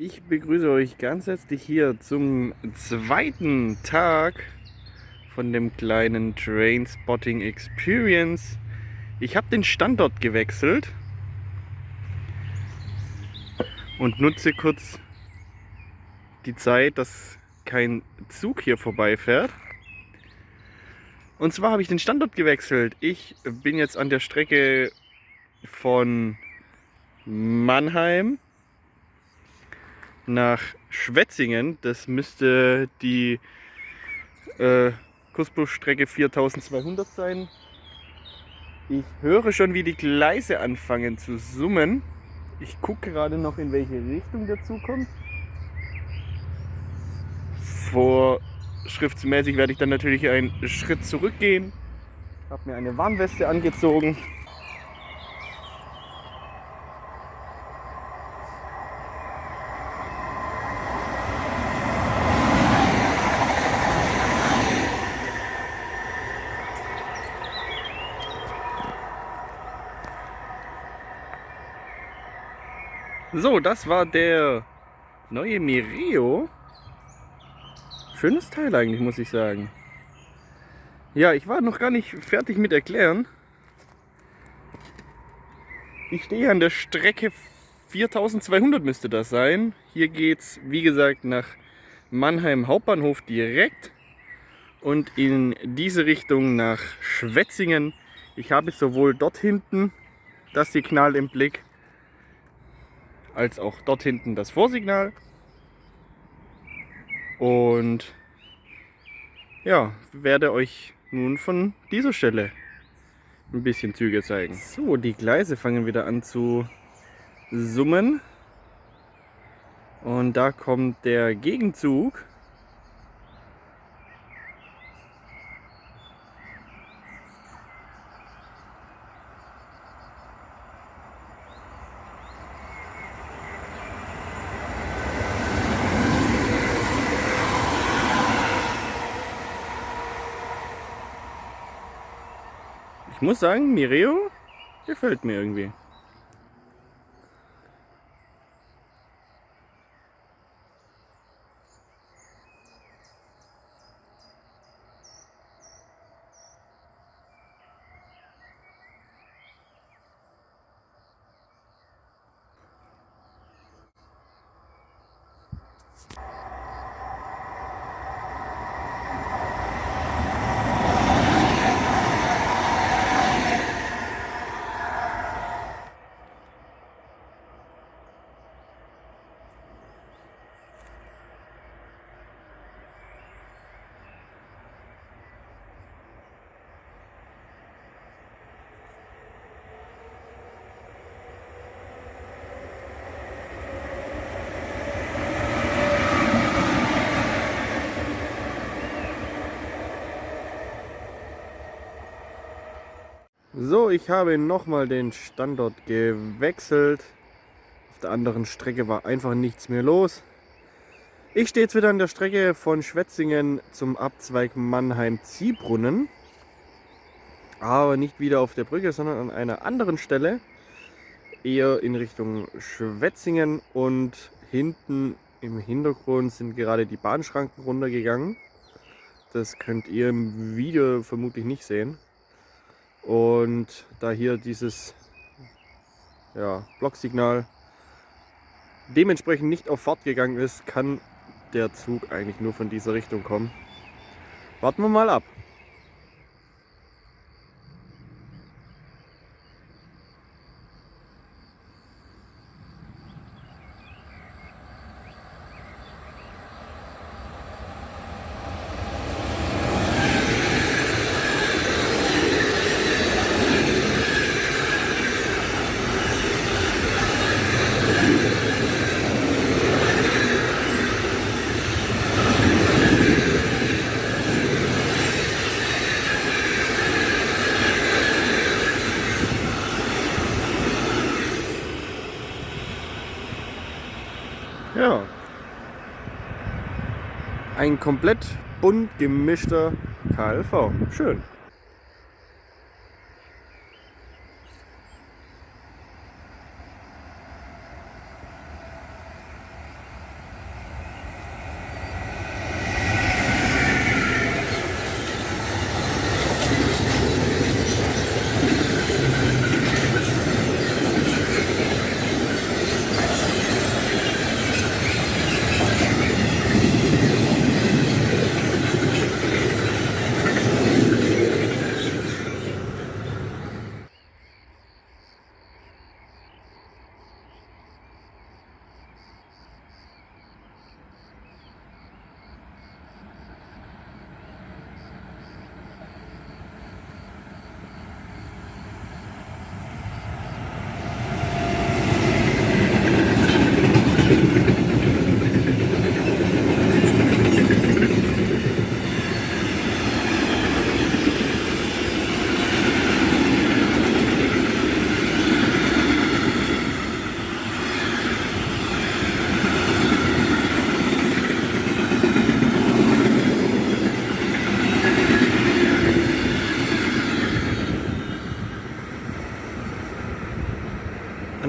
Ich begrüße euch ganz herzlich hier zum zweiten Tag von dem kleinen Trainspotting Experience. Ich habe den Standort gewechselt und nutze kurz die Zeit, dass kein Zug hier vorbeifährt. Und zwar habe ich den Standort gewechselt. Ich bin jetzt an der Strecke von Mannheim nach Schwetzingen. Das müsste die äh, Kursbusstrecke 4200 sein. Ich höre schon, wie die Gleise anfangen zu summen. Ich gucke gerade noch, in welche Richtung der Zug kommt. Vorschriftsmäßig werde ich dann natürlich einen Schritt zurückgehen. Habe mir eine Warnweste angezogen. So, das war der neue Mireo. Schönes Teil eigentlich, muss ich sagen. Ja, ich war noch gar nicht fertig mit erklären. Ich stehe an der Strecke 4200 müsste das sein. Hier geht es, wie gesagt, nach Mannheim Hauptbahnhof direkt und in diese Richtung nach Schwetzingen. Ich habe sowohl dort hinten das Signal im Blick, als auch dort hinten das Vorsignal. Und ja, werde euch nun von dieser Stelle ein bisschen Züge zeigen. So, die Gleise fangen wieder an zu summen. Und da kommt der Gegenzug. Ich muss sagen, Mireo gefällt mir irgendwie. So, ich habe nochmal den Standort gewechselt. Auf der anderen Strecke war einfach nichts mehr los. Ich stehe jetzt wieder an der Strecke von Schwetzingen zum Abzweig Mannheim-Ziehbrunnen. Aber nicht wieder auf der Brücke, sondern an einer anderen Stelle. Eher in Richtung Schwetzingen und hinten im Hintergrund sind gerade die Bahnschranken runtergegangen. Das könnt ihr im Video vermutlich nicht sehen. Und da hier dieses ja, Blocksignal dementsprechend nicht auf Fahrt gegangen ist, kann der Zug eigentlich nur von dieser Richtung kommen. Warten wir mal ab. Ja. Ein komplett bunt gemischter KLV. Schön.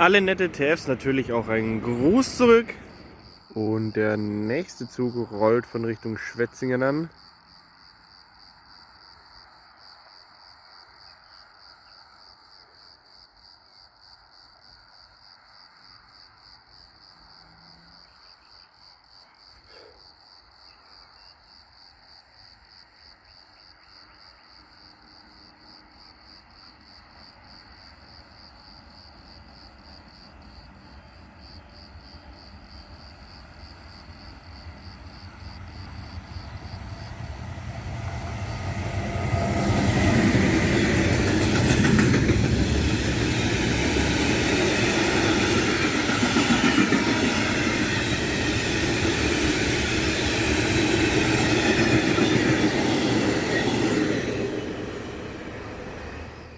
Alle nette TFs natürlich auch einen Gruß zurück. Und der nächste Zug rollt von Richtung Schwetzingen an.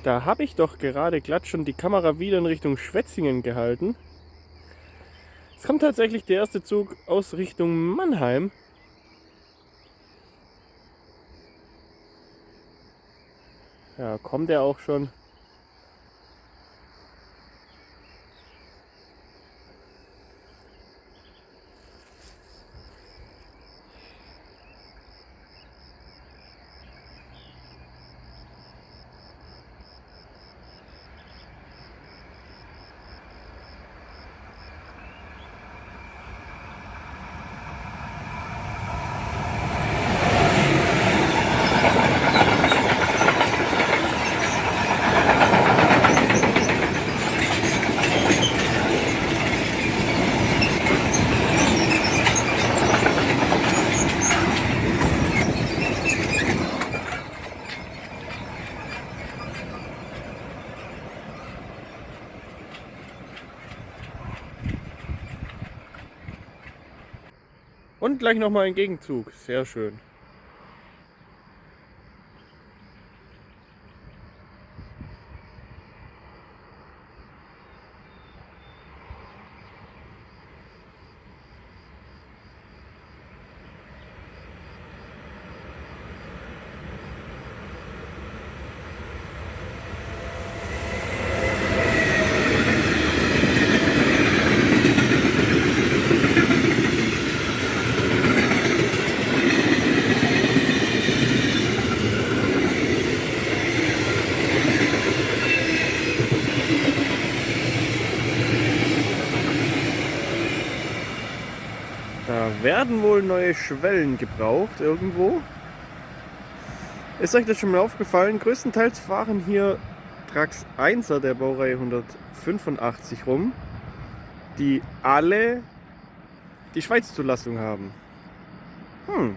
Da habe ich doch gerade glatt schon die Kamera wieder in Richtung Schwetzingen gehalten. Es kommt tatsächlich der erste Zug aus Richtung Mannheim. Ja, kommt er auch schon. Gleich nochmal ein Gegenzug. Sehr schön. Werden wohl neue Schwellen gebraucht irgendwo. Ist euch das schon mal aufgefallen? Größtenteils fahren hier Trax 1er der Baureihe 185 rum, die alle die Schweiz-Zulassung haben. Hm,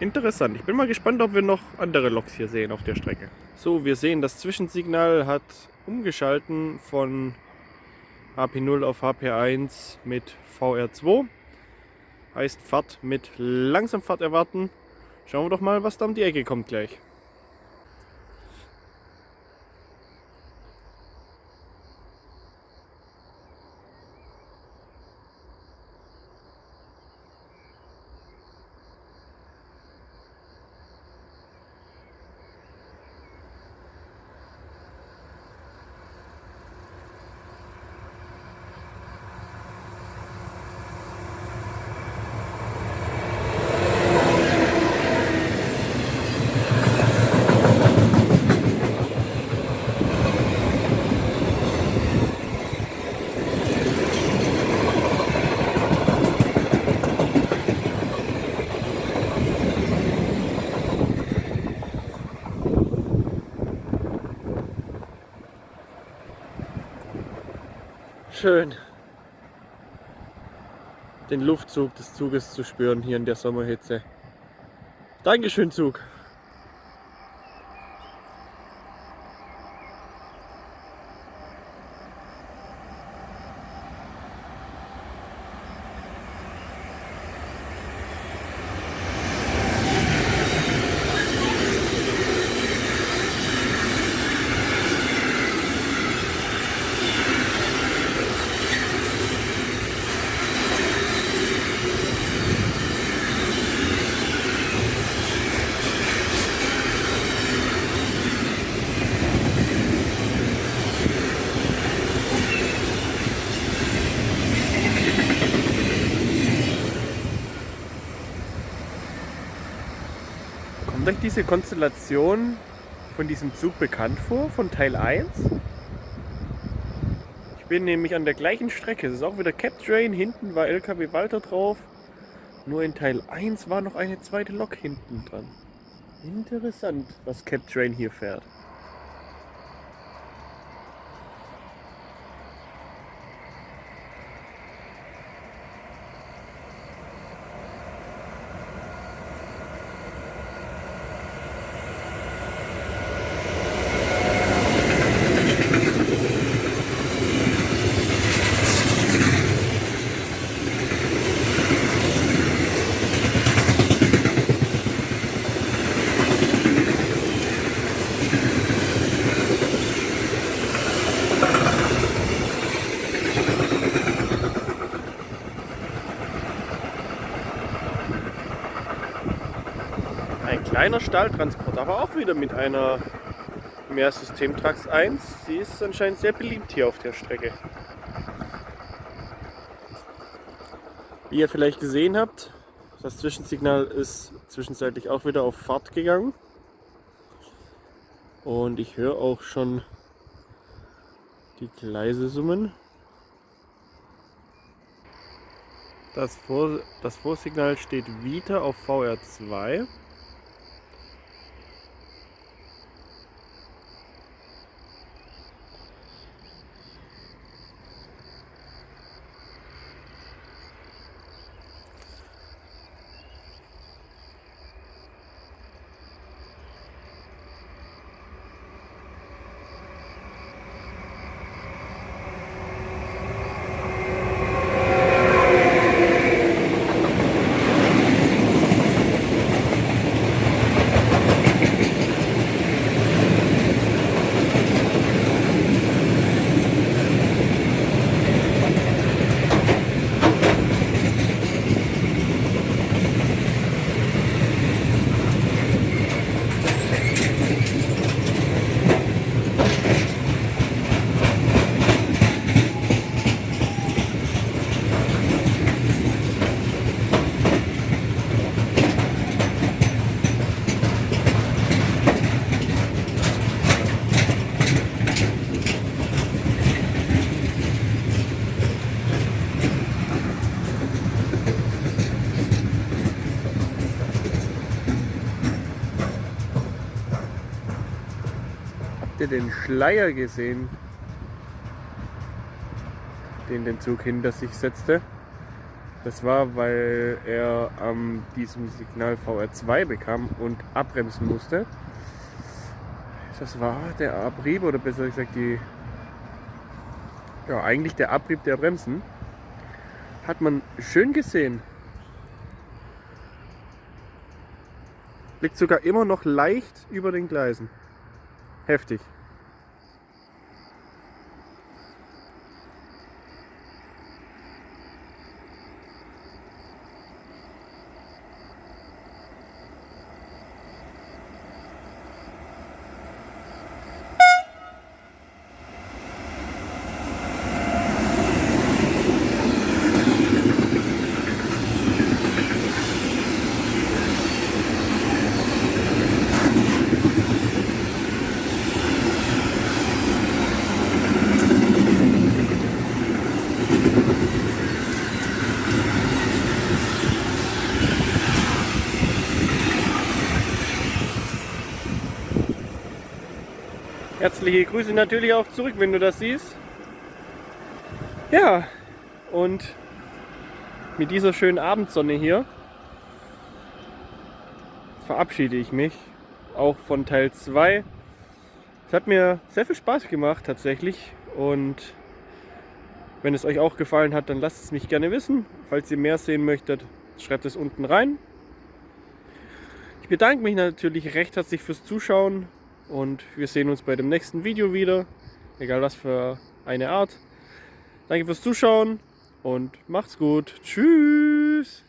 interessant. Ich bin mal gespannt, ob wir noch andere Loks hier sehen auf der Strecke. So, wir sehen, das Zwischensignal hat umgeschalten von HP0 auf HP1 mit VR2. Heißt Fahrt mit Langsamfahrt erwarten. Schauen wir doch mal, was da um die Ecke kommt gleich. Schön, den Luftzug des Zuges zu spüren hier in der Sommerhitze. Dankeschön Zug. Diese Konstellation von diesem Zug bekannt vor, von Teil 1? Ich bin nämlich an der gleichen Strecke. Es ist auch wieder Cap Train. Hinten war LKW Walter drauf. Nur in Teil 1 war noch eine zweite Lok hinten dran. Interessant, was Cap Train hier fährt. Ein kleiner Stahltransport, aber auch wieder mit einer Mehrsystem Trax 1. Sie ist anscheinend sehr beliebt hier auf der Strecke. Wie ihr vielleicht gesehen habt, das Zwischensignal ist zwischenzeitlich auch wieder auf Fahrt gegangen. Und ich höre auch schon die Gleise summen. Das, Vor das Vorsignal steht wieder auf VR2. Habt ihr den Schleier gesehen, den den Zug hinter sich setzte? Das war, weil er an ähm, diesem Signal VR2 bekam und abbremsen musste. Das war der Abrieb oder besser gesagt die ja eigentlich der Abrieb der Bremsen. Hat man schön gesehen. Liegt sogar immer noch leicht über den Gleisen. Heftig. Herzliche Grüße natürlich auch zurück, wenn du das siehst. Ja, und mit dieser schönen Abendsonne hier verabschiede ich mich auch von Teil 2. Es hat mir sehr viel Spaß gemacht tatsächlich und wenn es euch auch gefallen hat, dann lasst es mich gerne wissen. Falls ihr mehr sehen möchtet, schreibt es unten rein. Ich bedanke mich natürlich recht herzlich fürs Zuschauen und wir sehen uns bei dem nächsten Video wieder, egal was für eine Art. Danke fürs Zuschauen und macht's gut. Tschüss.